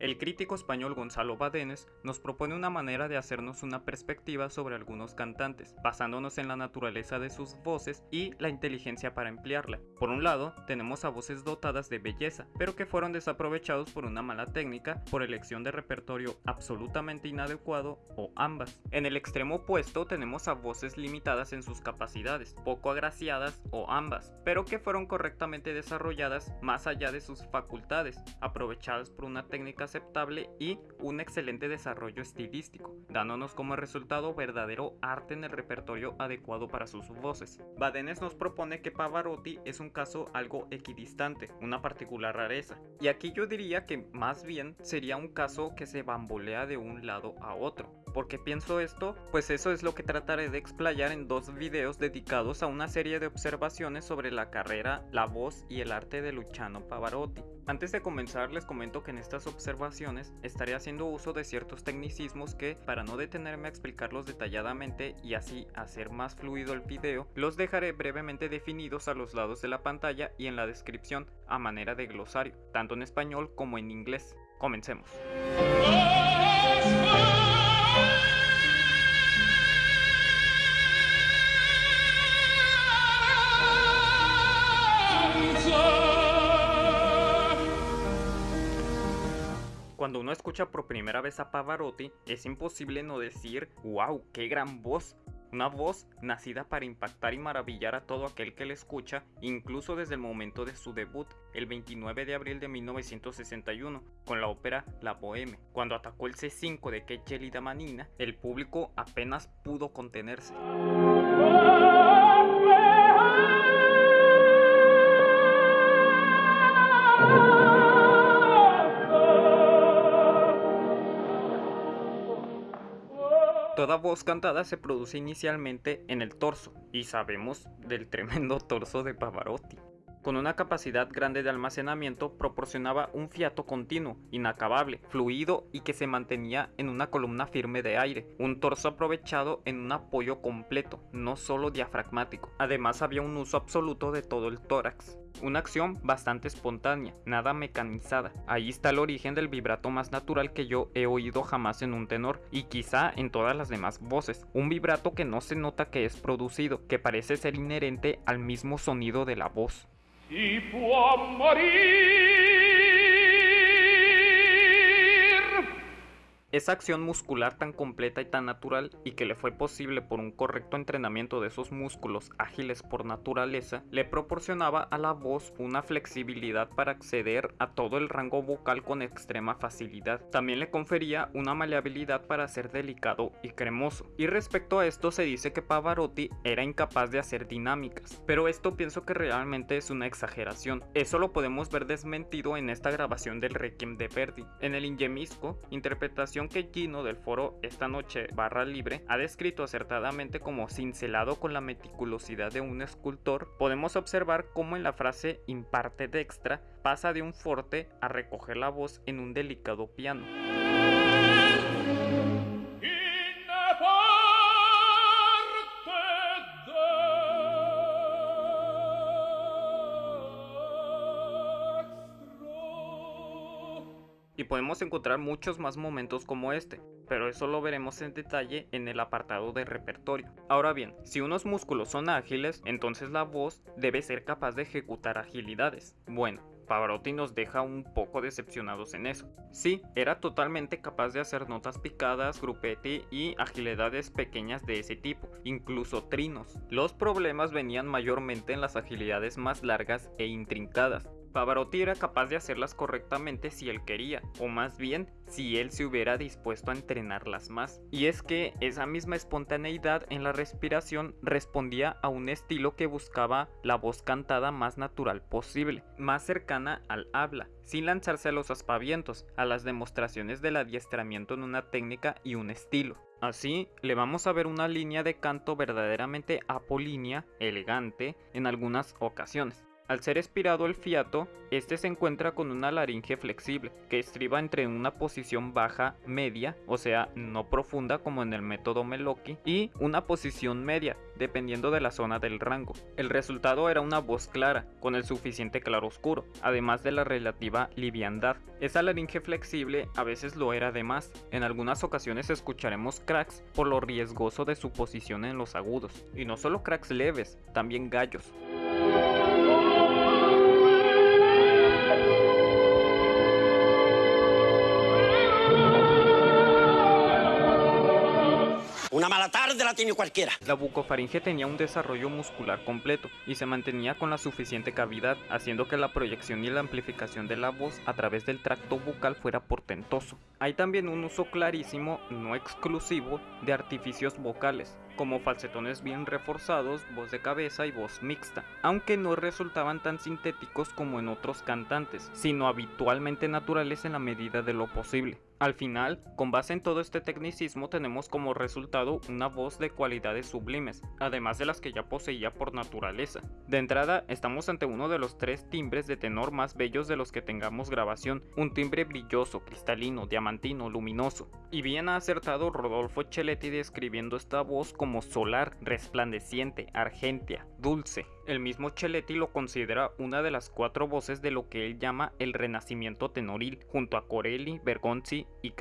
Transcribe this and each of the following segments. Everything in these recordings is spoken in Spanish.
El crítico español Gonzalo Badenes nos propone una manera de hacernos una perspectiva sobre algunos cantantes, basándonos en la naturaleza de sus voces y la inteligencia para emplearla. Por un lado, tenemos a voces dotadas de belleza, pero que fueron desaprovechados por una mala técnica, por elección de repertorio absolutamente inadecuado o ambas. En el extremo opuesto tenemos a voces limitadas en sus capacidades, poco agraciadas o ambas, pero que fueron correctamente desarrolladas más allá de sus facultades, aprovechadas por una técnica aceptable y un excelente desarrollo estilístico, dándonos como resultado verdadero arte en el repertorio adecuado para sus voces. Badenes nos propone que Pavarotti es un caso algo equidistante, una particular rareza, y aquí yo diría que más bien sería un caso que se bambolea de un lado a otro. ¿Por qué pienso esto? Pues eso es lo que trataré de explayar en dos videos dedicados a una serie de observaciones sobre la carrera, la voz y el arte de Luciano Pavarotti. Antes de comenzar les comento que en estas observaciones estaré haciendo uso de ciertos tecnicismos que, para no detenerme a explicarlos detalladamente y así hacer más fluido el video, los dejaré brevemente definidos a los lados de la pantalla y en la descripción a manera de glosario, tanto en español como en inglés. Comencemos. Cuando uno escucha por primera vez a Pavarotti, es imposible no decir, wow, qué gran voz. Una voz nacida para impactar y maravillar a todo aquel que le escucha, incluso desde el momento de su debut, el 29 de abril de 1961, con la ópera La Boheme. Cuando atacó el C5 de Che Manina, el público apenas pudo contenerse. Toda voz cantada se produce inicialmente en el torso, y sabemos del tremendo torso de Pavarotti. Con una capacidad grande de almacenamiento proporcionaba un fiato continuo, inacabable, fluido y que se mantenía en una columna firme de aire, un torso aprovechado en un apoyo completo, no solo diafragmático. Además había un uso absoluto de todo el tórax. Una acción bastante espontánea, nada mecanizada. Ahí está el origen del vibrato más natural que yo he oído jamás en un tenor y quizá en todas las demás voces. Un vibrato que no se nota que es producido, que parece ser inherente al mismo sonido de la voz. Esa acción muscular tan completa y tan natural y que le fue posible por un correcto entrenamiento de esos músculos ágiles por naturaleza, le proporcionaba a la voz una flexibilidad para acceder a todo el rango vocal con extrema facilidad. También le confería una maleabilidad para ser delicado y cremoso. Y respecto a esto se dice que Pavarotti era incapaz de hacer dinámicas, pero esto pienso que realmente es una exageración. Eso lo podemos ver desmentido en esta grabación del Requiem de Verdi. En el Ingemisco, interpretación que Gino del foro Esta Noche Barra Libre ha descrito acertadamente como cincelado con la meticulosidad de un escultor, podemos observar cómo en la frase imparte dextra pasa de un forte a recoger la voz en un delicado piano. Podemos encontrar muchos más momentos como este, pero eso lo veremos en detalle en el apartado de repertorio. Ahora bien, si unos músculos son ágiles, entonces la voz debe ser capaz de ejecutar agilidades. Bueno, Pavarotti nos deja un poco decepcionados en eso. Sí, era totalmente capaz de hacer notas picadas, grupetti y agilidades pequeñas de ese tipo, incluso trinos. Los problemas venían mayormente en las agilidades más largas e intrincadas, Pavarotti era capaz de hacerlas correctamente si él quería, o más bien si él se hubiera dispuesto a entrenarlas más. Y es que esa misma espontaneidad en la respiración respondía a un estilo que buscaba la voz cantada más natural posible, más cercana al habla, sin lanzarse a los aspavientos, a las demostraciones del adiestramiento en una técnica y un estilo. Así, le vamos a ver una línea de canto verdaderamente apolínea, elegante, en algunas ocasiones. Al ser expirado el fiato, este se encuentra con una laringe flexible, que estriba entre una posición baja media, o sea, no profunda como en el método Meloki, y una posición media, dependiendo de la zona del rango. El resultado era una voz clara, con el suficiente claro oscuro, además de la relativa liviandad. Esa laringe flexible a veces lo era de más, en algunas ocasiones escucharemos cracks por lo riesgoso de su posición en los agudos, y no solo cracks leves, también gallos. La tiene cualquiera. La bucofaringe tenía un desarrollo muscular completo y se mantenía con la suficiente cavidad, haciendo que la proyección y la amplificación de la voz a través del tracto bucal fuera portentoso. Hay también un uso clarísimo, no exclusivo, de artificios vocales, como falsetones bien reforzados, voz de cabeza y voz mixta, aunque no resultaban tan sintéticos como en otros cantantes, sino habitualmente naturales en la medida de lo posible. Al final, con base en todo este tecnicismo tenemos como resultado una voz de cualidades sublimes, además de las que ya poseía por naturaleza. De entrada, estamos ante uno de los tres timbres de tenor más bellos de los que tengamos grabación, un timbre brilloso, cristalino, diamantino, luminoso. Y bien ha acertado Rodolfo Chelletti describiendo esta voz como solar, resplandeciente, argentia, dulce. El mismo Chelletti lo considera una de las cuatro voces de lo que él llama el renacimiento tenoril, junto a Corelli, Bergonzi y.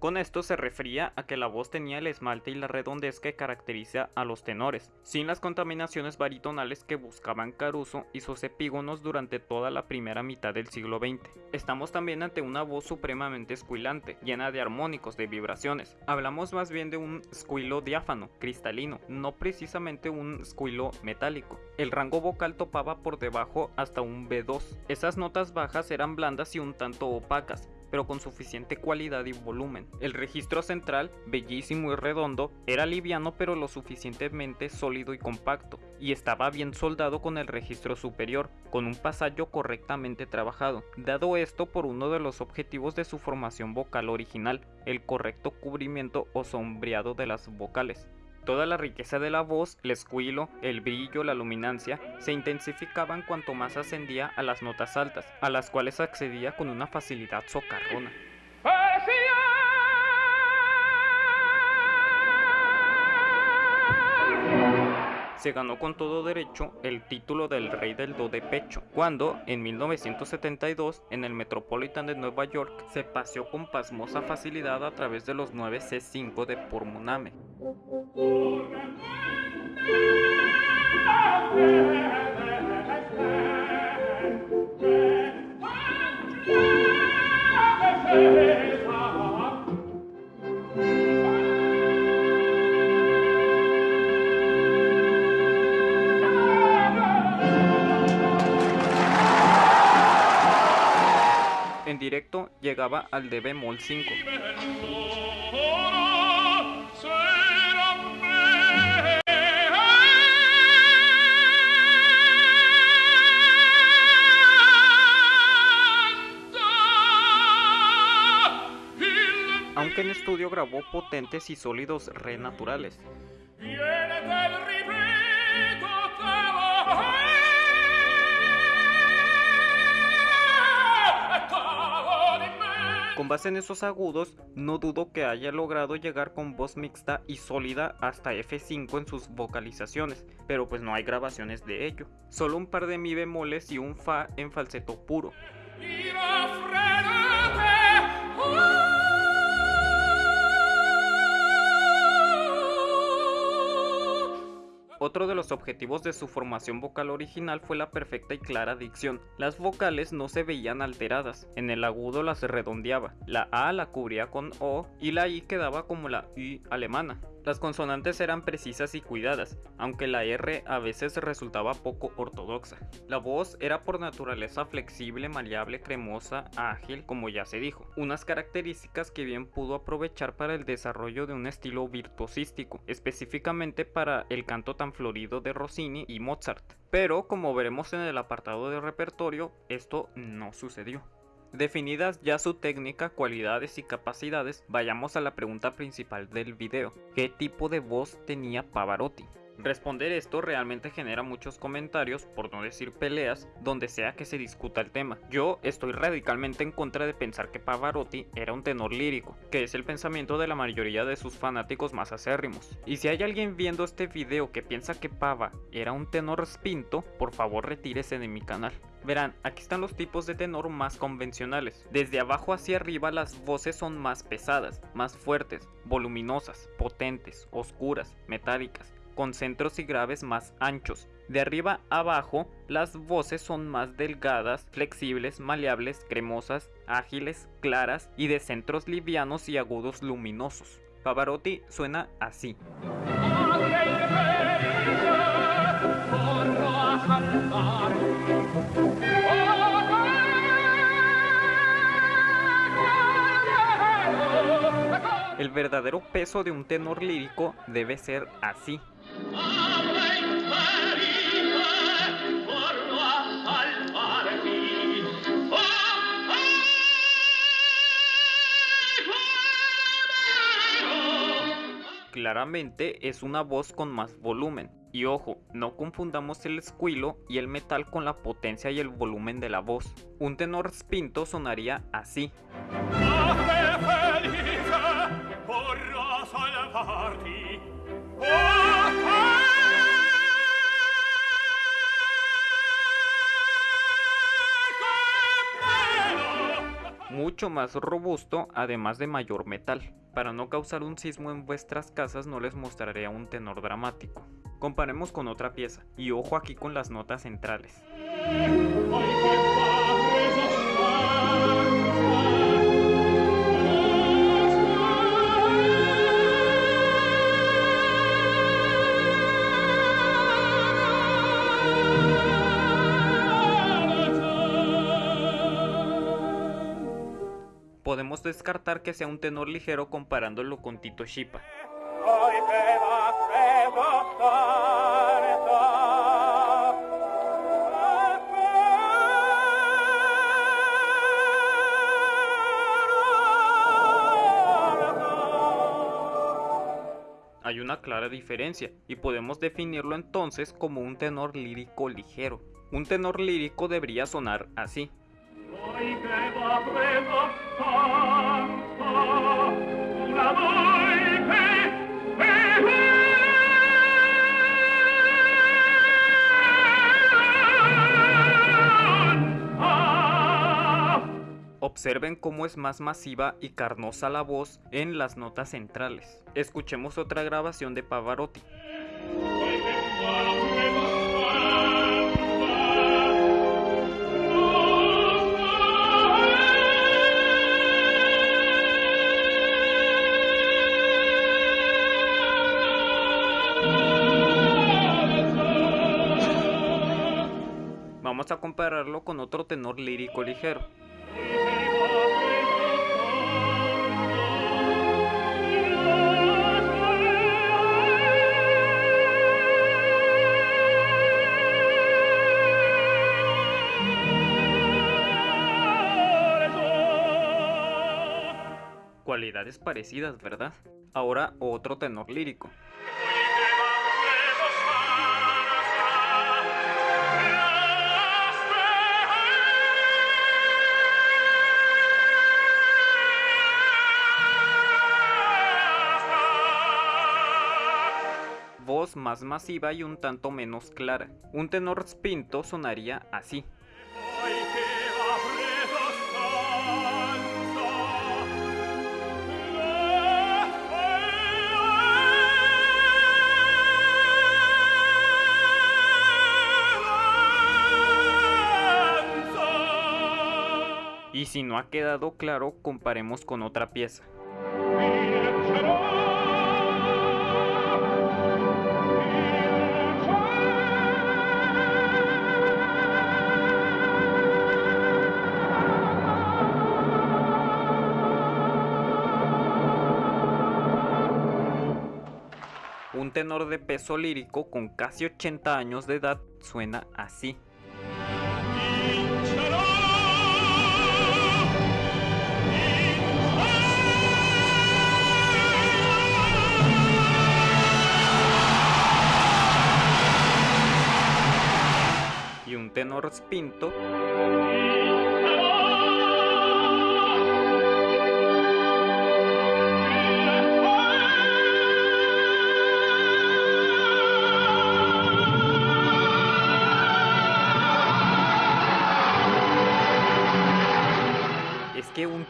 Con esto se refería a que la voz tenía el esmalte y la redondez que caracteriza a los tenores, sin las contaminaciones baritonales que buscaban Caruso y sus epígonos durante toda la primera mitad del siglo XX. Estamos también ante una voz supremamente escuilante, llena de armónicos, de vibraciones. Hablamos más bien de un squilo diáfano, cristalino, no precisamente un squilo metálico. El rango vocal topaba por debajo hasta un B2. Esas notas bajas eran blandas y un tanto opacas, pero con suficiente cualidad y volumen. El registro central, bellísimo y redondo, era liviano pero lo suficientemente sólido y compacto, y estaba bien soldado con el registro superior, con un pasallo correctamente trabajado, dado esto por uno de los objetivos de su formación vocal original, el correcto cubrimiento o sombreado de las vocales. Toda la riqueza de la voz, el escuilo, el brillo, la luminancia, se intensificaban cuanto más ascendía a las notas altas, a las cuales accedía con una facilidad socarrona. Se ganó con todo derecho el título del rey del do de pecho, cuando en 1972 en el Metropolitan de Nueva York se paseó con pasmosa facilidad a través de los 9 C5 de Pormuname. Directo llegaba al de bemol 5. Aunque en estudio grabó potentes y sólidos re naturales. Con base en esos agudos, no dudo que haya logrado llegar con voz mixta y sólida hasta F5 en sus vocalizaciones, pero pues no hay grabaciones de ello. Solo un par de mi bemoles y un fa en falseto puro. Otro de los objetivos de su formación vocal original fue la perfecta y clara dicción. Las vocales no se veían alteradas, en el agudo las redondeaba, la A la cubría con O y la I quedaba como la I alemana. Las consonantes eran precisas y cuidadas, aunque la R a veces resultaba poco ortodoxa. La voz era por naturaleza flexible, maleable, cremosa, ágil, como ya se dijo, unas características que bien pudo aprovechar para el desarrollo de un estilo virtuosístico, específicamente para el canto tan florido de Rossini y Mozart. Pero como veremos en el apartado de repertorio, esto no sucedió. Definidas ya su técnica, cualidades y capacidades, vayamos a la pregunta principal del video. ¿Qué tipo de voz tenía Pavarotti? Responder esto realmente genera muchos comentarios, por no decir peleas, donde sea que se discuta el tema. Yo estoy radicalmente en contra de pensar que Pavarotti era un tenor lírico, que es el pensamiento de la mayoría de sus fanáticos más acérrimos. Y si hay alguien viendo este video que piensa que Pava era un tenor spinto, por favor retírese de mi canal. Verán, aquí están los tipos de tenor más convencionales. Desde abajo hacia arriba las voces son más pesadas, más fuertes, voluminosas, potentes, oscuras, metálicas, con centros y graves más anchos. De arriba abajo, las voces son más delgadas, flexibles, maleables, cremosas, ágiles, claras y de centros livianos y agudos luminosos. Pavarotti suena así. El verdadero peso de un tenor lírico debe ser así. Claramente es una voz con más volumen. Y ojo, no confundamos el escuilo y el metal con la potencia y el volumen de la voz. Un tenor spinto sonaría así. Más robusto, además de mayor metal. Para no causar un sismo en vuestras casas no les mostraré un tenor dramático. Comparemos con otra pieza, y ojo aquí con las notas centrales. Podemos descartar que sea un tenor ligero comparándolo con Tito Shipa. Hay una clara diferencia y podemos definirlo entonces como un tenor lírico ligero. Un tenor lírico debería sonar así. Observen cómo es más masiva y carnosa la voz en las notas centrales. Escuchemos otra grabación de Pavarotti. Vamos a compararlo con otro tenor lírico ligero. Cualidades parecidas, ¿verdad? Ahora otro tenor lírico. Voz más masiva y un tanto menos clara. Un tenor spinto sonaría así. Y si no ha quedado claro, comparemos con otra pieza. tenor de peso lírico con casi 80 años de edad suena así. Y un tenor spinto.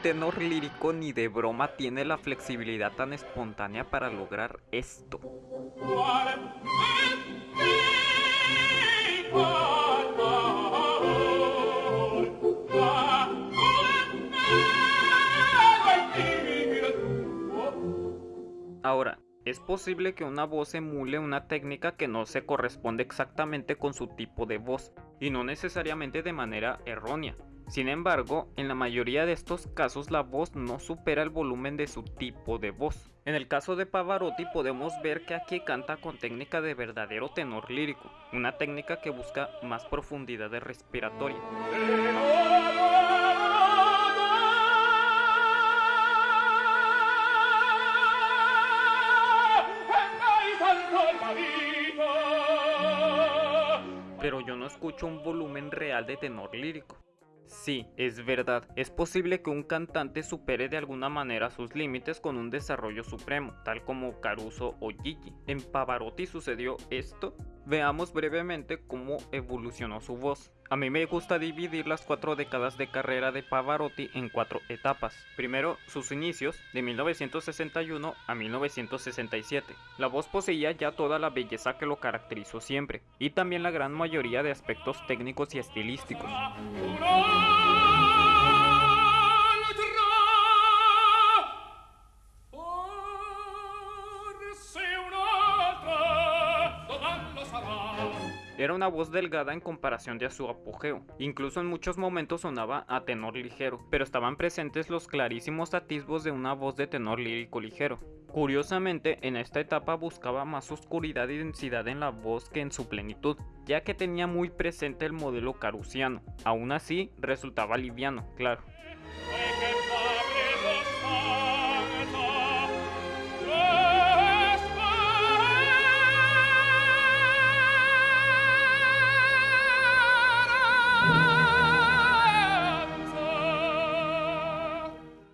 Tenor lírico ni de broma tiene la flexibilidad tan espontánea para lograr esto. Ahora, es posible que una voz emule una técnica que no se corresponde exactamente con su tipo de voz, y no necesariamente de manera errónea. Sin embargo, en la mayoría de estos casos la voz no supera el volumen de su tipo de voz. En el caso de Pavarotti podemos ver que aquí canta con técnica de verdadero tenor lírico, una técnica que busca más profundidad respiratoria. Pero yo no escucho un volumen real de tenor lírico. Sí, es verdad, es posible que un cantante supere de alguna manera sus límites con un desarrollo supremo, tal como Caruso o Gigi. ¿En Pavarotti sucedió esto? Veamos brevemente cómo evolucionó su voz. A mí me gusta dividir las cuatro décadas de carrera de Pavarotti en cuatro etapas. Primero, sus inicios, de 1961 a 1967. La voz poseía ya toda la belleza que lo caracterizó siempre, y también la gran mayoría de aspectos técnicos y estilísticos. Era una voz delgada en comparación de su apogeo, incluso en muchos momentos sonaba a tenor ligero, pero estaban presentes los clarísimos atisbos de una voz de tenor lírico ligero. Curiosamente, en esta etapa buscaba más oscuridad y densidad en la voz que en su plenitud, ya que tenía muy presente el modelo carusiano. Aún así, resultaba liviano, claro.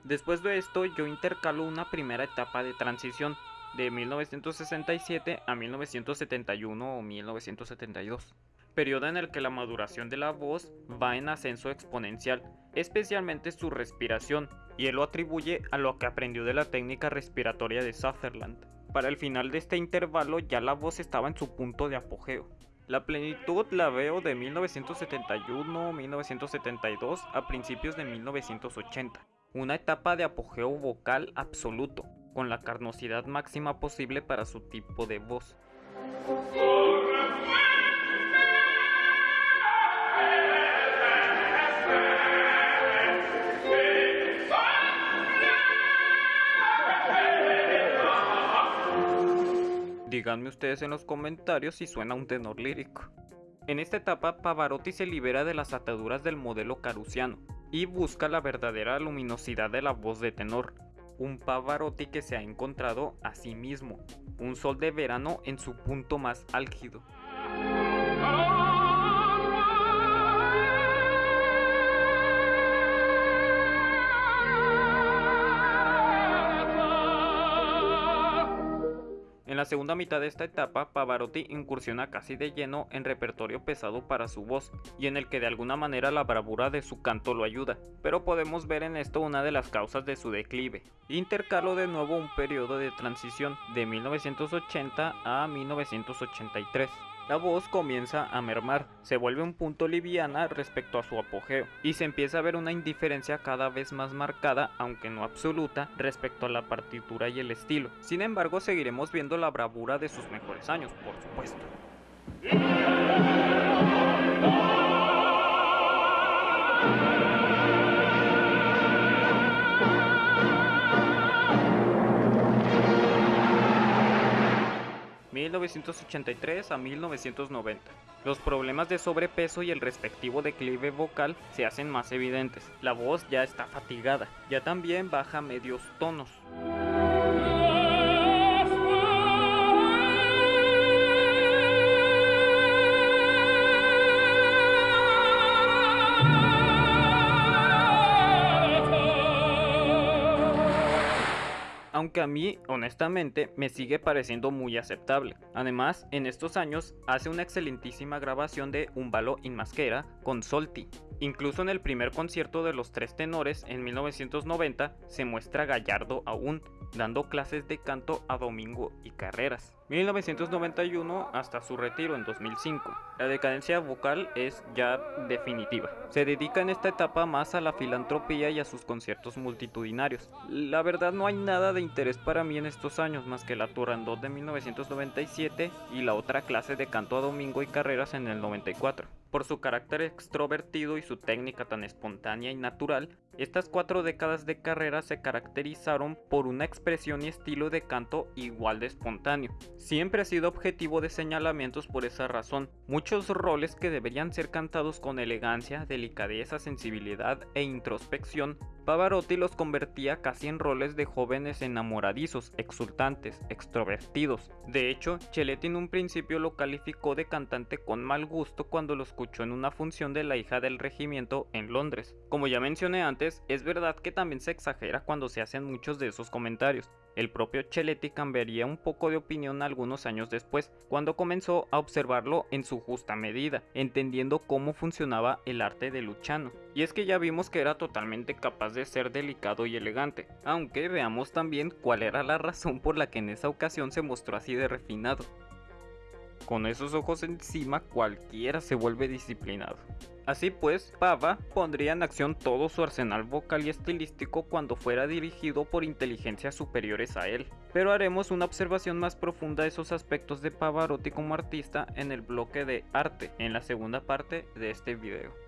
Después de esto yo intercalo una primera etapa de transición de 1967 a 1971 o 1972, periodo en el que la maduración de la voz va en ascenso exponencial, especialmente su respiración, y él lo atribuye a lo que aprendió de la técnica respiratoria de Sutherland. Para el final de este intervalo ya la voz estaba en su punto de apogeo. La plenitud la veo de 1971-1972 a principios de 1980 una etapa de apogeo vocal absoluto, con la carnosidad máxima posible para su tipo de voz. Díganme ustedes en los comentarios si suena un tenor lírico. En esta etapa, Pavarotti se libera de las ataduras del modelo carusiano, y busca la verdadera luminosidad de la voz de tenor, un Pavarotti que se ha encontrado a sí mismo, un sol de verano en su punto más álgido. En la segunda mitad de esta etapa, Pavarotti incursiona casi de lleno en repertorio pesado para su voz, y en el que de alguna manera la bravura de su canto lo ayuda, pero podemos ver en esto una de las causas de su declive. Intercalo de nuevo un periodo de transición de 1980 a 1983 la voz comienza a mermar, se vuelve un punto liviana respecto a su apogeo, y se empieza a ver una indiferencia cada vez más marcada, aunque no absoluta, respecto a la partitura y el estilo. Sin embargo, seguiremos viendo la bravura de sus mejores años, por supuesto. 1983 a 1990. Los problemas de sobrepeso y el respectivo declive vocal se hacen más evidentes. La voz ya está fatigada, ya también baja medios tonos. Aunque a mí honestamente me sigue pareciendo muy aceptable. Además, en estos años hace una excelentísima grabación de Un balo in maschera con Solti. Incluso en el primer concierto de los tres tenores en 1990 se muestra Gallardo aún, dando clases de canto a Domingo y Carreras. 1991 hasta su retiro en 2005. La decadencia vocal es ya definitiva. Se dedica en esta etapa más a la filantropía y a sus conciertos multitudinarios. La verdad no hay nada de interés para mí en estos años más que la Turandot de 1997 y la otra clase de canto a Domingo y Carreras en el 94. Por su carácter extrovertido y su técnica tan espontánea y natural, estas cuatro décadas de carrera se caracterizaron por una expresión y estilo de canto igual de espontáneo. Siempre ha sido objetivo de señalamientos por esa razón. Muchos roles que deberían ser cantados con elegancia, delicadeza, sensibilidad e introspección, Pavarotti los convertía casi en roles de jóvenes enamoradizos, exultantes, extrovertidos. De hecho, Chelletti en un principio lo calificó de cantante con mal gusto cuando lo escuchó en una función de la hija del regimiento en Londres. Como ya mencioné antes, es verdad que también se exagera cuando se hacen muchos de esos comentarios. El propio Chelletti cambiaría un poco de opinión algunos años después, cuando comenzó a observarlo en su justa medida, entendiendo cómo funcionaba el arte de Luciano. Y es que ya vimos que era totalmente capaz de ser delicado y elegante, aunque veamos también cuál era la razón por la que en esa ocasión se mostró así de refinado. Con esos ojos encima cualquiera se vuelve disciplinado. Así pues, Pava pondría en acción todo su arsenal vocal y estilístico cuando fuera dirigido por inteligencias superiores a él. Pero haremos una observación más profunda de esos aspectos de Pavarotti como artista en el bloque de arte, en la segunda parte de este video.